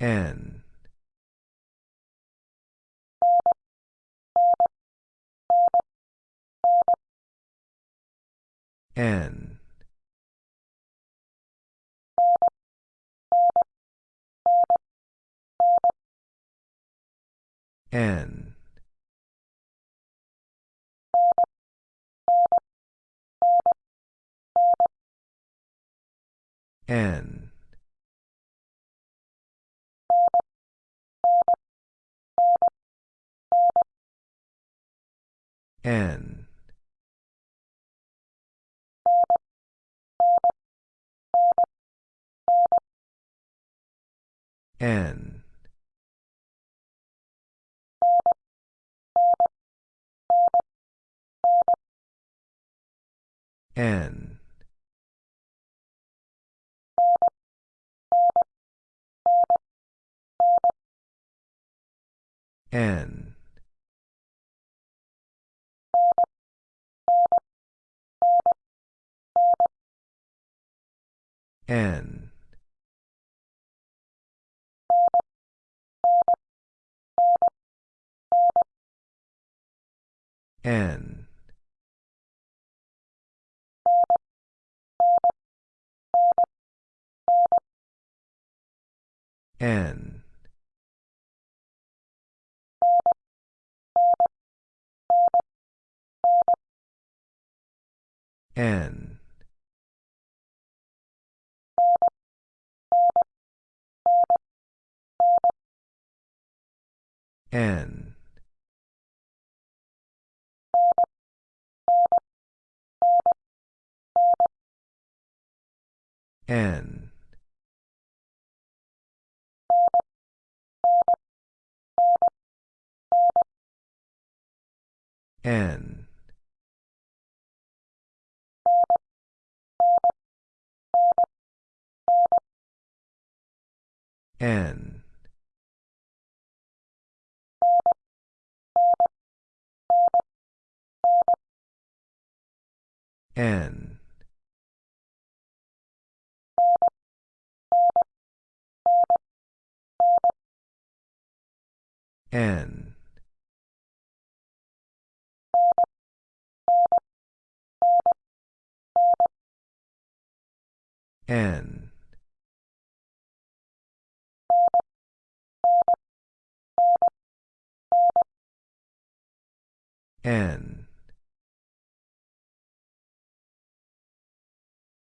N. N. N. N. N. N. N. N. N. N. N. N. N. N. N. N. N. N. N. N.